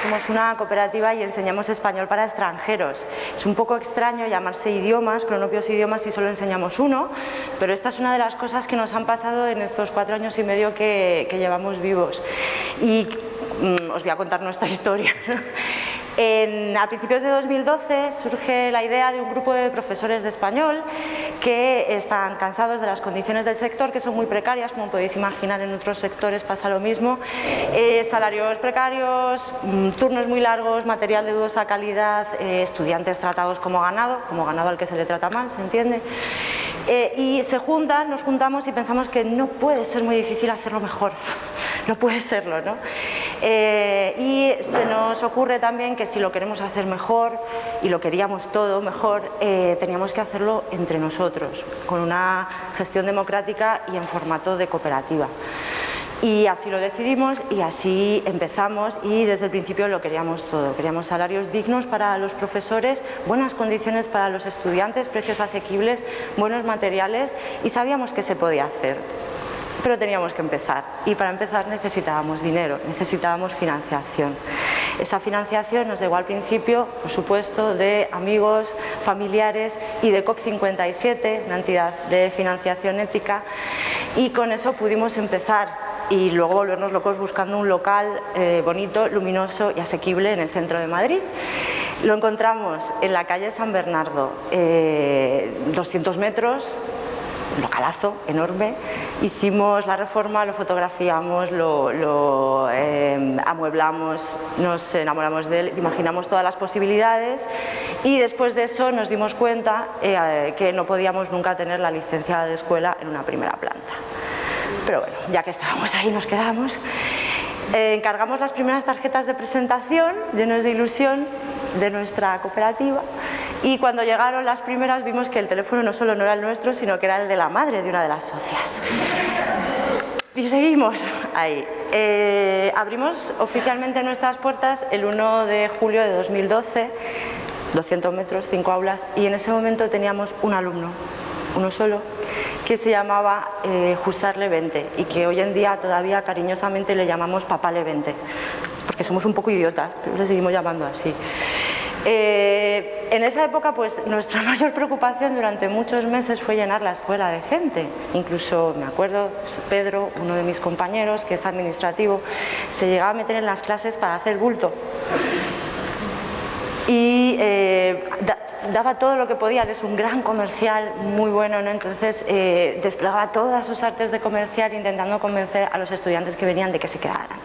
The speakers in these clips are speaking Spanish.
somos una cooperativa y enseñamos español para extranjeros. Es un poco extraño llamarse idiomas, cronopios idiomas, si solo enseñamos uno, pero esta es una de las cosas que nos han pasado en estos cuatro años y medio que, que llevamos vivos. Y mm, os voy a contar nuestra historia. En, a principios de 2012 surge la idea de un grupo de profesores de español que están cansados de las condiciones del sector, que son muy precarias, como podéis imaginar en otros sectores pasa lo mismo, eh, salarios precarios, mm, turnos muy largos, material de dudosa calidad, eh, estudiantes tratados como ganado, como ganado al que se le trata mal, ¿se entiende? Eh, y se juntan, nos juntamos y pensamos que no puede ser muy difícil hacerlo mejor, no puede serlo, ¿no? Eh, y se nos ocurre también que si lo queremos hacer mejor y lo queríamos todo mejor, eh, teníamos que hacerlo entre nosotros, con una gestión democrática y en formato de cooperativa. Y así lo decidimos y así empezamos y desde el principio lo queríamos todo. Queríamos salarios dignos para los profesores, buenas condiciones para los estudiantes, precios asequibles, buenos materiales y sabíamos que se podía hacer pero teníamos que empezar y para empezar necesitábamos dinero, necesitábamos financiación. Esa financiación nos llegó al principio, por supuesto, de amigos, familiares y de COP57, una entidad de financiación ética, y con eso pudimos empezar y luego volvernos locos buscando un local eh, bonito, luminoso y asequible en el centro de Madrid. Lo encontramos en la calle San Bernardo, 200 eh, metros, un localazo enorme, hicimos la reforma, lo fotografiamos, lo, em, amueblamos, nos enamoramos de él, imaginamos todas las posibilidades y después de eso nos dimos cuenta eh, que no podíamos nunca tener la licencia de escuela en una primera planta. Pero bueno, ya que estábamos ahí nos quedamos. Eh, encargamos las primeras tarjetas de presentación, llenos de ilusión, de nuestra cooperativa y cuando llegaron las primeras vimos que el teléfono no solo no era el nuestro, sino que era el de la madre de una de las socias. Y seguimos ahí. Eh, abrimos oficialmente nuestras puertas el 1 de julio de 2012, 200 metros, 5 aulas, y en ese momento teníamos un alumno, uno solo, que se llamaba eh, Jusar Levente y que hoy en día todavía cariñosamente le llamamos Papá Levente, porque somos un poco idiotas, pero le seguimos llamando así. Eh, en esa época pues nuestra mayor preocupación durante muchos meses fue llenar la escuela de gente. Incluso me acuerdo, Pedro, uno de mis compañeros, que es administrativo, se llegaba a meter en las clases para hacer bulto. Y eh, daba todo lo que podía, es un gran comercial muy bueno, ¿no? entonces eh, desplegaba todas sus artes de comercial intentando convencer a los estudiantes que venían de que se quedaran.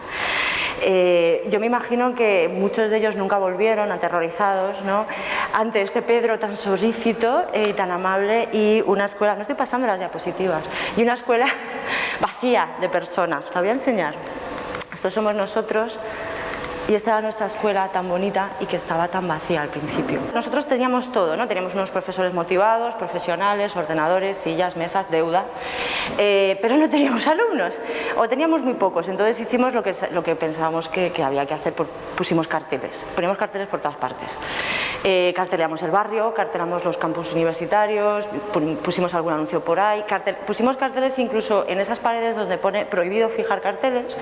Eh, yo me imagino que muchos de ellos nunca volvieron aterrorizados ¿no? ante este Pedro tan solícito y tan amable y una escuela, no estoy pasando las diapositivas, y una escuela vacía de personas. La voy a enseñar. Estos somos nosotros y esta era nuestra escuela tan bonita y que estaba tan vacía al principio. Nosotros teníamos todo, ¿no? teníamos unos profesores motivados, profesionales, ordenadores, sillas, mesas, deuda, eh, pero no teníamos alumnos, o teníamos muy pocos, entonces hicimos lo que, lo que pensábamos que, había que hacer, pusimos carteles, poníamos carteles por todas partes. Eh, el barrio, cartelamos los campus universitarios, pusimos algún anuncio por ahí, pusimos carteles incluso en esas paredes donde pone prohibido fijar carteles,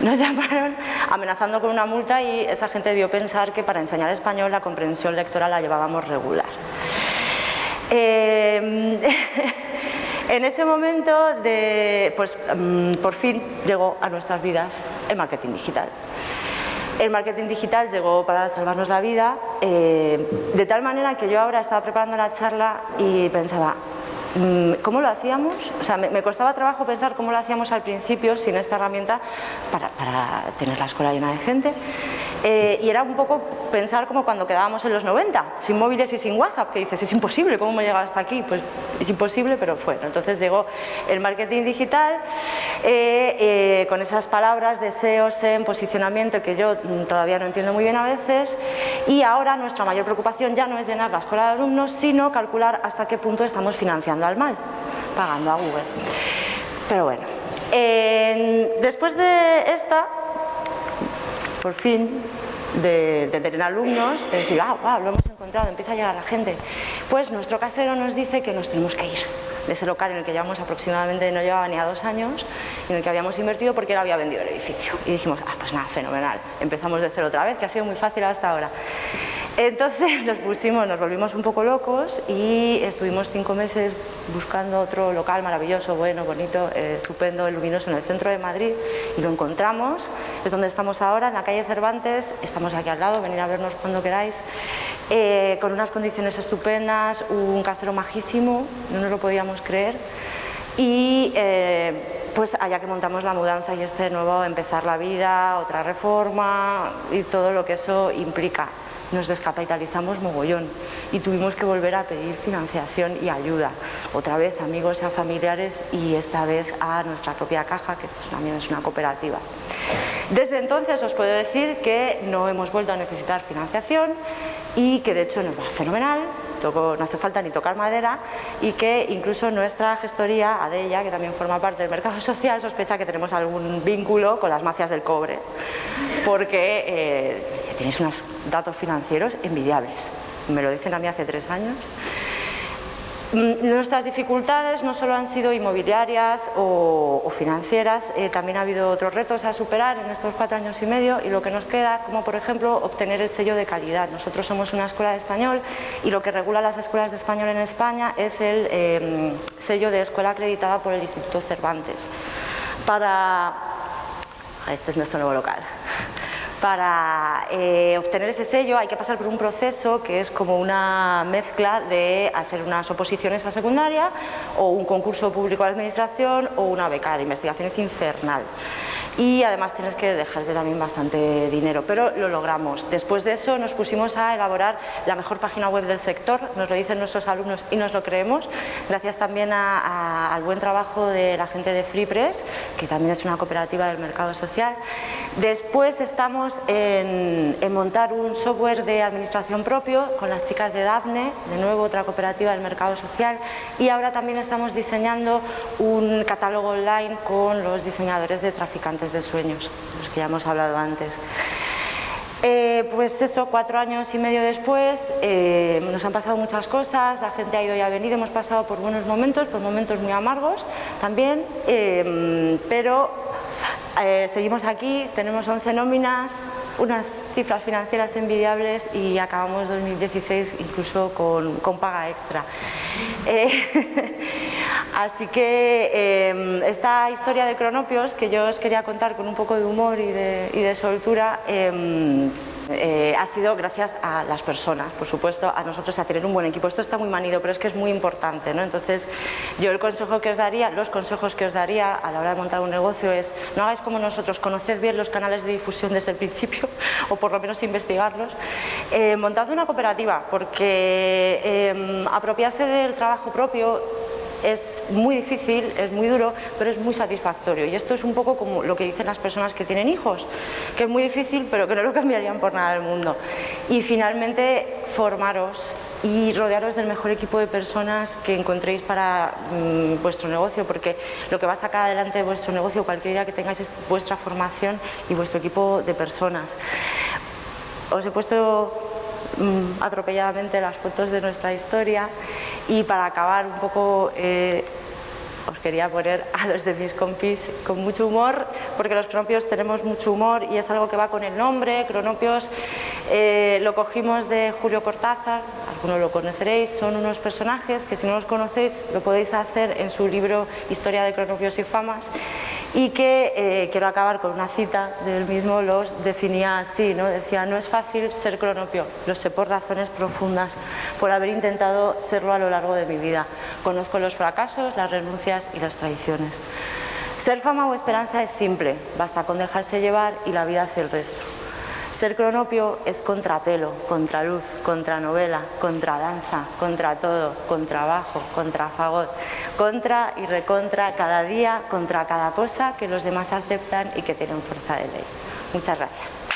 nos llamaron amenazando con una multa y esa gente debió pensar que para enseñar español la comprensión lectora la llevábamos regular. Eh, en ese momento, pues, mm, por fin llegó a nuestras vidas el marketing digital. El marketing digital llegó para salvarnos la vida, eh, de tal manera que yo ahora estaba preparando la charla y pensaba, ¿cómo lo hacíamos? O sea, me, costaba trabajo pensar cómo lo hacíamos al principio sin esta herramienta para, para tener la escuela llena de gente. Eh, y era un poco pensar como cuando quedábamos en los 90, sin móviles y sin WhatsApp, que dices, es imposible, ¿cómo hemos llegado hasta aquí? Pues es imposible, pero fue. Entonces llegó el marketing digital eh, eh, con esas palabras de SEO, SEM, posicionamiento, que yo mm, todavía no entiendo muy bien a veces, y ahora nuestra mayor preocupación ya no es llenar la escuela de alumnos, sino calcular hasta qué punto estamos financiando al mal, pagando a Google. Pero bueno, después de esta por fin, de, tener alumnos, de decir, ah, wow, lo hemos encontrado, empieza a llegar la gente. Pues nuestro casero nos dice que nos tenemos que ir, de ese local en el que llevamos aproximadamente, no llevaba ni a dos años, en el que habíamos invertido porque él había vendido el edificio. Y dijimos, ah, pues nada, fenomenal, empezamos de cero otra vez, que ha sido muy fácil hasta ahora. Entonces nos pusimos, nos volvimos un poco locos y estuvimos cinco meses buscando otro local maravilloso, bueno, bonito, eh, estupendo, luminoso en el centro de Madrid y lo encontramos, es donde estamos ahora, en la calle Cervantes, estamos aquí al lado, venir a vernos cuando queráis. Eh, con unas condiciones estupendas, un casero majísimo, no nos lo podíamos creer y eh, pues allá que montamos la mudanza y este nuevo empezar la vida, otra reforma y todo lo que eso implica. Nos descapitalizamos mogollón y tuvimos que volver a pedir financiación y ayuda, otra vez amigos y a familiares y esta vez a nuestra propia caja, que pues también es una cooperativa. Desde entonces os puedo decir que no hemos vuelto a necesitar financiación, y que de hecho nos va fenomenal, no hace falta ni tocar madera y que incluso nuestra gestoría, Adella, que también forma parte del mercado social, sospecha que tenemos algún vínculo con las mafias del cobre porque eh, tenéis unos datos financieros envidiables, me lo dicen a mí hace tres años Mm, nuestras dificultades no solo han sido inmobiliarias o, financieras, eh, también ha habido otros retos a superar en estos cuatro años y medio y lo que nos queda, como por ejemplo obtener el sello de calidad. Nosotros somos una escuela de español y lo que regula las escuelas de español en España es el em, sello de escuela acreditada por el Instituto Cervantes. Para... Este es nuestro nuevo local. Para eh, obtener ese sello hay que pasar por un proceso que es como una mezcla de hacer unas oposiciones a secundaria o un concurso público de administración o una beca de investigación, es infernal y además tienes que dejarte también bastante dinero, pero lo logramos. Después de eso nos pusimos a elaborar la mejor página web del sector, nos lo dicen nuestros alumnos y nos lo creemos, gracias también al buen trabajo de la gente de FreePress, que también es una cooperativa del mercado social. Después estamos en, montar un software de administración propio con las chicas de Dafne, de nuevo otra cooperativa del mercado social, y ahora también estamos diseñando un catálogo online con los diseñadores de traficantes de sueños, los que ya hemos hablado antes. Eh, pues eso, cuatro años y medio después, eh, nos han pasado muchas cosas, la gente ha ido y ha venido, hemos pasado por buenos momentos, por momentos muy amargos también, eh, pero seguimos aquí, tenemos 11 nóminas, unas cifras financieras envidiables y acabamos 2016 incluso con, con paga extra. Eh, así que em, esta historia de Cronopios que yo os quería contar con un poco de humor y de, y de soltura eh, ha sido gracias a las personas, por supuesto, a nosotros a tener un buen equipo. Esto está muy manido, pero es que es muy importante, ¿no? Entonces, yo el consejo que os daría, los consejos que os daría a la hora de montar un negocio es no hagáis como nosotros, conoced bien los canales de difusión desde el principio, o por lo menos investigarlos. Eh, montad una cooperativa, porque eh, apropiarse del trabajo propio es muy difícil, es muy duro, pero es muy satisfactorio. Y esto es un poco como lo que dicen las personas que tienen hijos, que es muy difícil, pero que no lo cambiarían por nada del mundo. Y finalmente, formaros y rodearos del mejor equipo de personas que encontréis para mm, vuestro negocio, porque lo que va a sacar adelante de vuestro negocio, cualquier idea que tengáis, es vuestra formación y vuestro equipo de personas. Os he puesto mm, atropelladamente las fotos de nuestra historia y para acabar un poco, eh, os quería poner a los de mis compis con mucho humor, porque los cronopios tenemos mucho humor y es algo que va con el nombre, cronopios. Eh, lo cogimos de Julio Cortázar, algunos lo conoceréis, son unos personajes que si no los conocéis lo podéis hacer en su libro Historia de cronopios y famas y que eh, quiero acabar con una cita del mismo, los definía así, ¿no? decía no es fácil ser cronopio, lo sé por razones profundas, por haber intentado serlo a lo largo de mi vida, conozco los fracasos, las renuncias y las traiciones. Ser fama o esperanza es simple, basta con dejarse llevar y la vida hace el resto. Ser cronopio es contrapelo, contraluz, contranovela, contradanza, contra todo, contra bajo, contra fagot, contra y recontra cada día, contra cada cosa que los demás aceptan y que tienen fuerza de ley. Muchas gracias.